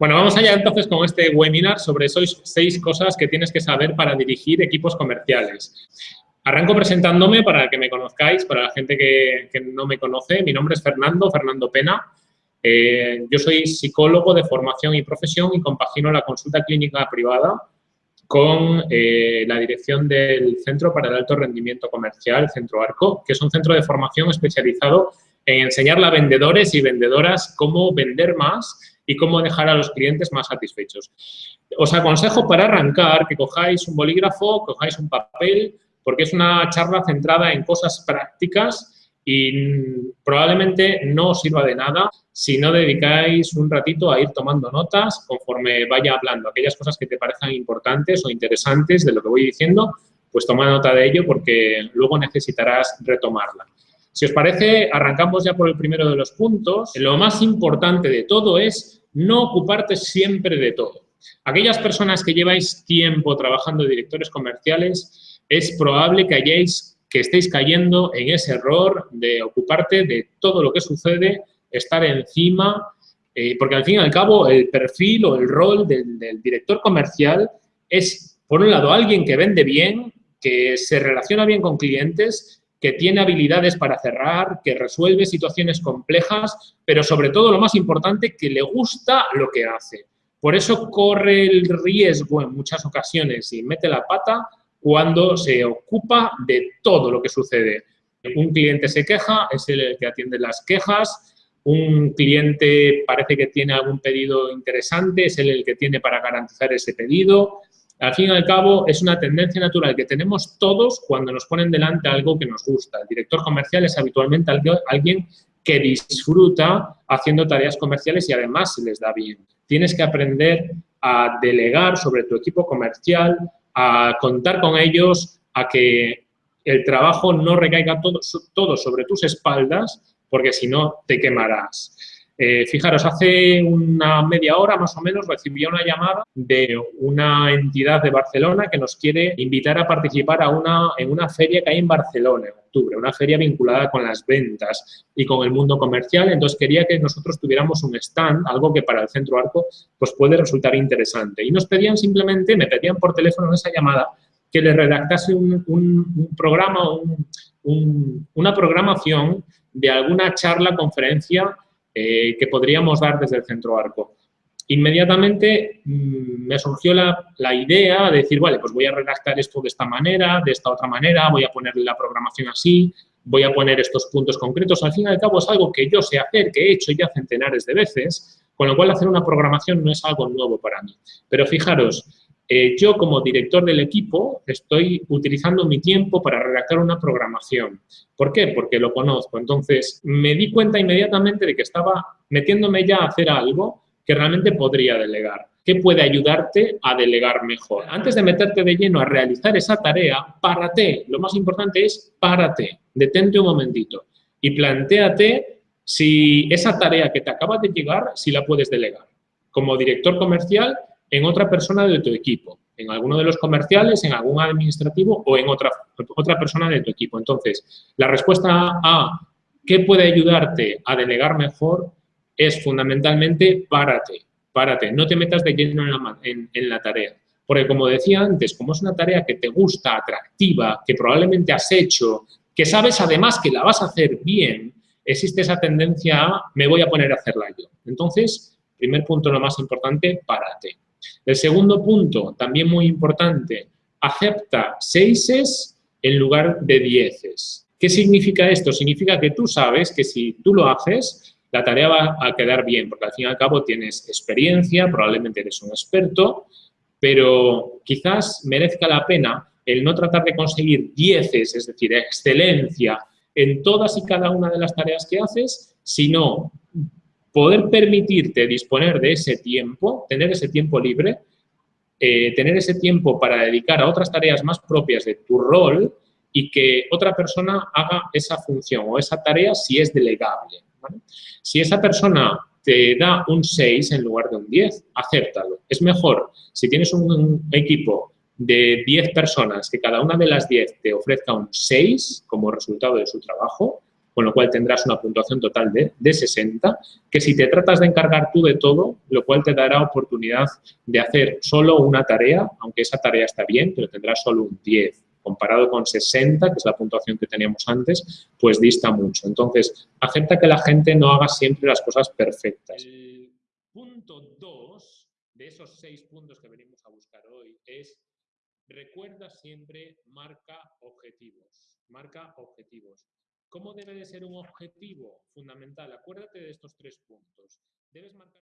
Bueno, vamos allá entonces con este webinar sobre seis cosas que tienes que saber para dirigir equipos comerciales. Arranco presentándome para que me conozcáis, para la gente que, no me conoce. Mi nombre es Fernando, Fernando Pena. Eh, yo soy psicólogo de formación y profesión y compagino la consulta clínica privada con eh, la dirección del Centro para el Alto Rendimiento Comercial, Centro Arco, que es un centro de formación especializado en enseñarle a vendedores y vendedoras cómo vender más y cómo dejar a los clientes más satisfechos. Os aconsejo para arrancar que cojáis un bolígrafo, cojáis un papel, porque es una charla centrada en cosas prácticas y probablemente no os sirva de nada si no dedicáis un ratito a ir tomando notas conforme vaya hablando. Aquellas cosas que te parezcan importantes o interesantes de lo que voy diciendo, pues toma nota de ello porque luego necesitarás retomarla. Si os parece, arrancamos ya por el primero de los puntos. Lo más importante de todo es no ocuparte siempre de todo. Aquellas personas que lleváis tiempo trabajando directores comerciales, es probable que hayáis, que estéis cayendo en ese error de ocuparte de todo lo que sucede, estar encima, eh, porque al fin y al cabo el perfil o el rol del director comercial es, por un lado, alguien que vende bien, que se relaciona bien con clientes que tiene habilidades para cerrar, que resuelve situaciones complejas, pero sobre todo lo más importante, que le gusta lo que hace. Por eso corre el riesgo en muchas ocasiones y mete la pata cuando se ocupa de todo lo que sucede. Un cliente se queja, es el que atiende las quejas, un cliente parece que tiene algún pedido interesante, es el que tiene para garantizar ese pedido, al fin y al cabo, es una tendencia natural que tenemos todos cuando nos ponen delante algo que nos gusta. El director comercial es habitualmente alguien que disfruta haciendo tareas comerciales y además se les da bien. Tienes que aprender a delegar sobre tu equipo comercial, a contar con ellos, a que el trabajo no recaiga todo, todo sobre tus espaldas, porque si no te quemarás. Eh, fijaros, hace una media hora más o menos recibí una llamada de una entidad de Barcelona que nos quiere invitar a participar en una feria que hay en Barcelona en octubre, una feria vinculada con las ventas y con el mundo comercial. Entonces quería que nosotros tuviéramos un stand, algo que para el Centro Arco pues puede resultar interesante. Y nos pedían simplemente, me pedían por teléfono en esa llamada, que le redactase un, programa, una programación de alguna charla, conferencia eh, que podríamos dar desde el Centro Arco. Inmediatamente mm, me surgió la, la, idea de decir, vale, pues voy a redactar esto de esta manera, de esta otra manera, voy a ponerle la programación así, voy a poner estos puntos concretos. Al fin y al cabo es algo que yo sé hacer, que he hecho ya centenares de veces, con lo cual hacer una programación no es algo nuevo para mí. Pero fijaros, eh, yo como director del equipo estoy utilizando mi tiempo para redactar una programación. ¿Por qué? Porque lo conozco. Entonces, me di cuenta inmediatamente de que estaba metiéndome ya a hacer algo que realmente podría delegar. ¿Qué puede ayudarte a delegar mejor? Antes de meterte de lleno a realizar esa tarea, párate. Lo más importante es párate, detente un momentito y planteate si esa tarea que te acaba de llegar, si la puedes delegar. Como director comercial, en otra persona de tu equipo, en alguno de los comerciales, en algún administrativo o en otra, otra persona de tu equipo. Entonces, la respuesta a qué puede ayudarte a delegar mejor es fundamentalmente párate, párate, no te metas de lleno en la, en la tarea. Porque como decía antes, como es una tarea que te gusta, atractiva, que probablemente has hecho, que sabes además que la vas a hacer bien, existe esa tendencia a me voy a poner a hacerla yo. Entonces, primer punto, lo más importante, párate. El segundo punto, también muy importante, acepta seises en lugar de dieces. ¿Qué significa esto? Significa que tú sabes que si tú lo haces, la tarea va a quedar bien, porque al fin y al cabo tienes experiencia, probablemente eres un experto, pero quizás merezca la pena el no tratar de conseguir dieces, es decir, excelencia en todas y cada una de las tareas que haces, sino poder permitirte disponer de ese tiempo, tener ese tiempo libre, eh, tener ese tiempo para dedicar a otras tareas más propias de tu rol y que otra persona haga esa función o esa tarea si es delegable. Si esa persona te da un 6 en lugar de un 10, acéptalo. Es mejor si tienes un equipo de 10 personas que cada una de las 10 te ofrezca un 6 como resultado de su trabajo, con lo cual tendrás una puntuación total de, de 60, que si te tratas de encargar tú de todo, lo cual te dará oportunidad de hacer solo una tarea, aunque esa tarea está bien, pero tendrás solo un 10 comparado con 60, que es la puntuación que teníamos antes, pues dista mucho. Entonces, acepta que la gente no haga siempre las cosas perfectas. El punto 2 de esos seis puntos que venimos a buscar hoy es recuerda siempre marca objetivos. Marca objetivos. ¿Cómo debe de ser un objetivo fundamental? Acuérdate de estos tres puntos. Debes marcar